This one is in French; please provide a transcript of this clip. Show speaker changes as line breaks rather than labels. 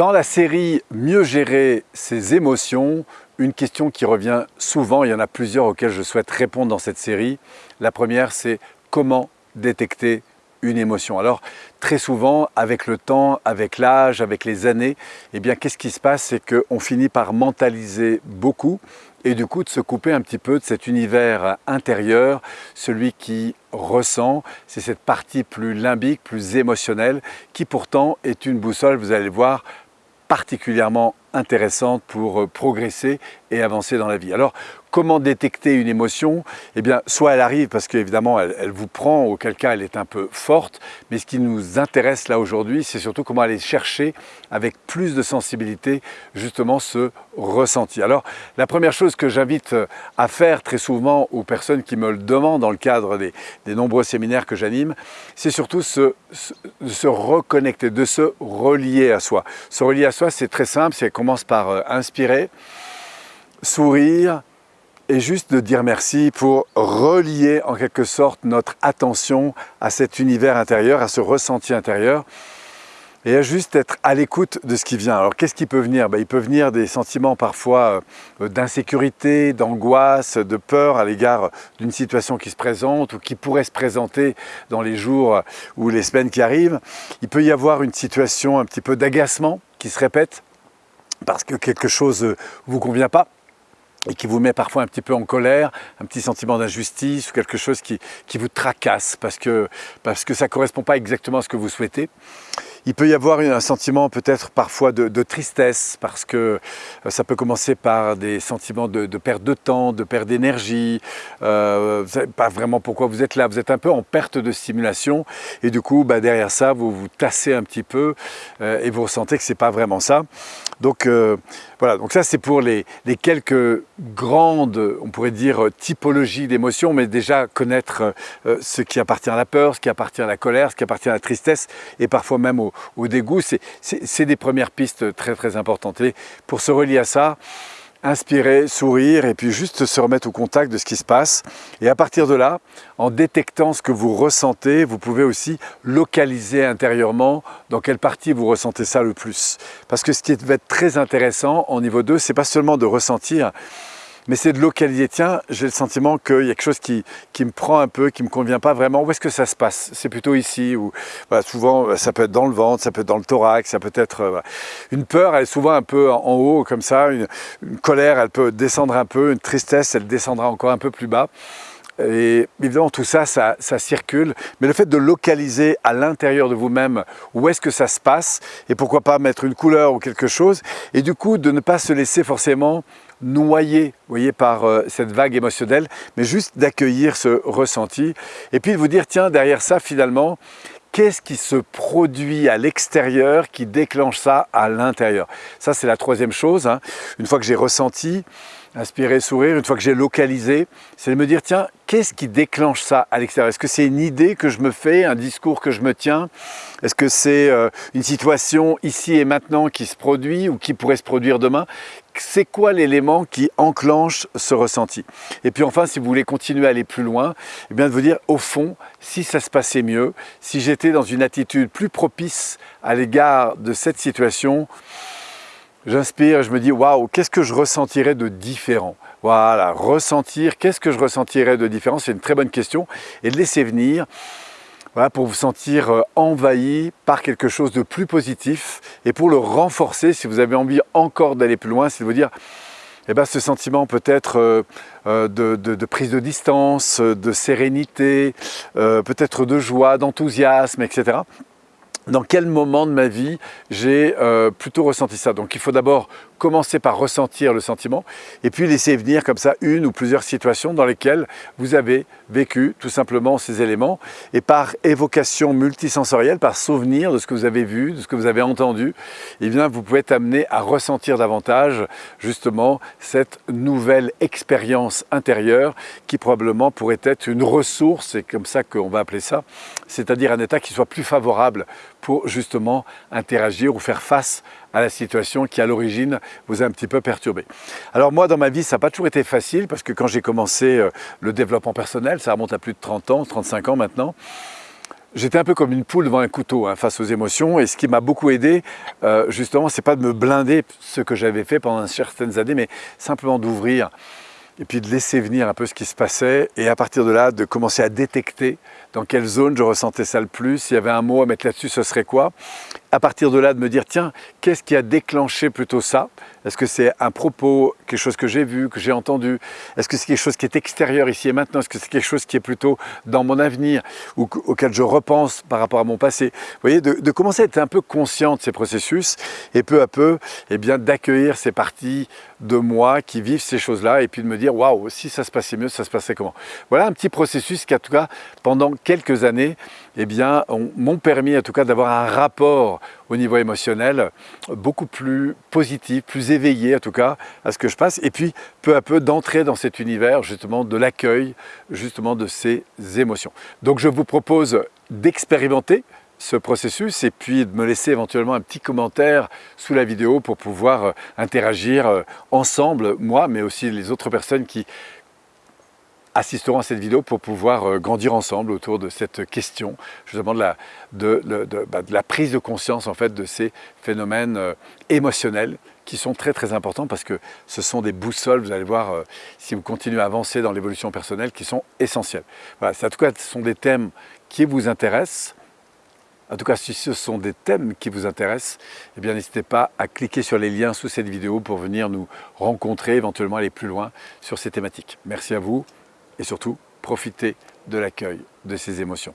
Dans la série « Mieux gérer ses émotions », une question qui revient souvent, il y en a plusieurs auxquelles je souhaite répondre dans cette série. La première, c'est comment détecter une émotion. Alors, très souvent, avec le temps, avec l'âge, avec les années, eh bien, qu'est-ce qui se passe? C'est qu'on finit par mentaliser beaucoup et du coup de se couper un petit peu de cet univers intérieur, celui qui ressent, c'est cette partie plus limbique, plus émotionnelle, qui pourtant est une boussole, vous allez le voir, particulièrement intéressante pour progresser et avancer dans la vie. Alors, Comment détecter une émotion? Eh bien, soit elle arrive parce qu'évidemment, elle, vous prend, auquel cas elle est un peu forte, mais ce qui nous intéresse là aujourd'hui, c'est surtout comment aller chercher avec plus de sensibilité justement ce ressenti. Alors, la première chose que j'invite à faire très souvent aux personnes qui me le demandent dans le cadre des, nombreux séminaires que j'anime, c'est surtout se, se, se, reconnecter, de se relier à soi. Se relier à soi, c'est très simple, ça commence par euh, inspirer, sourire, et juste de dire merci pour relier en quelque sorte notre attention à cet univers intérieur, à ce ressenti intérieur et à juste être à l'écoute de ce qui vient. Alors qu'est-ce qui peut venir? Ben, Il peut venir des sentiments parfois euh, d'insécurité, d'angoisse, de peur à l'égard d'une situation qui se présente ou qui pourrait se présenter dans les jours ou les semaines qui arrivent. Il peut y avoir une situation un petit peu d'agacement qui se répète parce que quelque chose ne vous convient pas et qui vous met parfois un petit peu en colère, un petit sentiment d'injustice ou quelque chose qui, qui, vous tracasse parce que, parce que ça ne correspond pas exactement à ce que vous souhaitez. Il peut y avoir un sentiment peut-être parfois de, tristesse parce que euh, ça peut commencer par des sentiments de, perte de temps, de perte d'énergie, euh, vous savez pas vraiment pourquoi vous êtes là, vous êtes un peu en perte de stimulation et du coup bah, derrière ça vous vous tassez un petit peu euh, et vous ressentez que c'est pas vraiment ça. Donc euh, voilà, donc ça c'est pour les, les, quelques grandes, on pourrait dire, typologies d'émotions, mais déjà connaître ce qui appartient à la peur, ce qui appartient à la colère, ce qui appartient à la tristesse et parfois même au, au dégoût, c'est des premières pistes très très importantes. Et pour se relier à ça, inspirer, sourire et puis juste se remettre au contact de ce qui se passe. Et à partir de là, en détectant ce que vous ressentez, vous pouvez aussi localiser intérieurement dans quelle partie vous ressentez ça le plus. Parce que ce qui va être très intéressant en niveau 2, c'est pas seulement de ressentir, mais c'est de localiser. Tiens, j'ai le sentiment qu'il y a quelque chose qui, qui, me prend un peu, qui ne me convient pas vraiment. Où est-ce que ça se passe? C'est plutôt ici, ou souvent ça peut être dans le ventre, ça peut être dans le thorax, ça peut être... Voilà. Une peur, elle est souvent un peu en, haut, comme ça. Une, une colère, elle peut descendre un peu. Une tristesse, elle descendra encore un peu plus bas. Et évidemment, tout ça, ça, ça, circule. Mais le fait de localiser à l'intérieur de vous-même où est-ce que ça se passe, et pourquoi pas mettre une couleur ou quelque chose, et du coup, de ne pas se laisser forcément noyer voyez, par euh, cette vague émotionnelle, mais juste d'accueillir ce ressenti. Et puis de vous dire, tiens, derrière ça, finalement, qu'est-ce qui se produit à l'extérieur qui déclenche ça à l'intérieur? Ça, c'est la troisième chose. Hein. Une fois que j'ai ressenti, inspirer, sourire, une fois que j'ai localisé, c'est de me dire, tiens, qu'est-ce qui déclenche ça à l'extérieur? Est-ce que c'est une idée que je me fais, un discours que je me tiens? Est-ce que c'est euh, une situation ici et maintenant qui se produit ou qui pourrait se produire demain? C'est quoi l'élément qui enclenche ce ressenti? Et puis enfin, si vous voulez continuer à aller plus loin, eh bien de vous dire, au fond, si ça se passait mieux, si j'étais dans une attitude plus propice à l'égard de cette situation, J'inspire, je me dis waouh, qu'est-ce que je ressentirais de différent? Voilà, ressentir, qu'est-ce que je ressentirais de différent? C'est une très bonne question. Et de laisser venir voilà, pour vous sentir euh, envahi par quelque chose de plus positif et pour le renforcer, si vous avez envie encore d'aller plus loin, c'est de vous dire eh ben, ce sentiment peut-être euh, euh, de, prise de distance, de sérénité, peut-être de joie, d'enthousiasme, etc dans quel moment de ma vie j'ai euh, plutôt ressenti ça? Donc il faut d'abord commencer par ressentir le sentiment et puis laisser venir comme ça une ou plusieurs situations dans lesquelles vous avez vécu tout simplement ces éléments et par évocation multisensorielle, par souvenir de ce que vous avez vu, de ce que vous avez entendu, eh bien vous pouvez être amené à ressentir davantage justement cette nouvelle expérience intérieure qui probablement pourrait être une ressource, c'est comme ça qu'on va appeler ça, c'est-à-dire un état qui soit plus favorable pour justement interagir ou faire face à la situation qui à l'origine vous a un petit peu perturbé. Alors moi dans ma vie ça n'a pas toujours été facile parce que quand j'ai commencé euh, le développement personnel, ça remonte à plus de 30 ans, 35 ans maintenant, J'étais un peu comme une poule devant un couteau hein, face aux émotions et ce qui m'a beaucoup aidé, euh, justement, c'est pas de me blinder ce que j'avais fait pendant certaines années, mais simplement d'ouvrir et puis de laisser venir un peu ce qui se passait et à partir de là, de commencer à détecter dans quelle zone je ressentais ça le plus, s'il y avait un mot à mettre là-dessus, ce serait quoi? À partir de là, de me dire, tiens, qu'est-ce qui a déclenché plutôt ça? Est-ce que c'est un propos, quelque chose que j'ai vu, que j'ai entendu? Est-ce que c'est quelque chose qui est extérieur ici et maintenant? Est-ce que c'est quelque chose qui est plutôt dans mon avenir ou auquel je repense par rapport à mon passé? Vous voyez, de, commencer à être un peu conscient de ces processus et peu à peu, eh bien, d'accueillir ces parties de moi qui vivent ces choses-là et puis de me dire, waouh, si ça se passait mieux, ça se passait comment? Voilà un petit processus qui, en tout cas, pendant quelques années, eh bien, m'ont permis en tout cas d'avoir un rapport au niveau émotionnel beaucoup plus positif, plus éveillé en tout cas à ce que je passe et puis peu à peu d'entrer dans cet univers justement de l'accueil justement de ces émotions. Donc je vous propose d'expérimenter ce processus et puis de me laisser éventuellement un petit commentaire sous la vidéo pour pouvoir euh, interagir euh, ensemble, moi, mais aussi les autres personnes qui assisteront à cette vidéo pour pouvoir euh, grandir ensemble autour de cette question, justement de la, bah, la prise de conscience en fait de ces phénomènes euh, émotionnels qui sont très très importants parce que ce sont des boussoles, vous allez voir, euh, si vous continuez à avancer dans l'évolution personnelle, qui sont essentielles. Voilà, en tout cas, ce sont des thèmes qui vous intéressent. En tout cas, si ce sont des thèmes qui vous intéressent, eh bien n'hésitez pas à cliquer sur les liens sous cette vidéo pour venir nous rencontrer, éventuellement aller plus loin sur ces thématiques. Merci à vous et surtout profitez de l'accueil de ces émotions.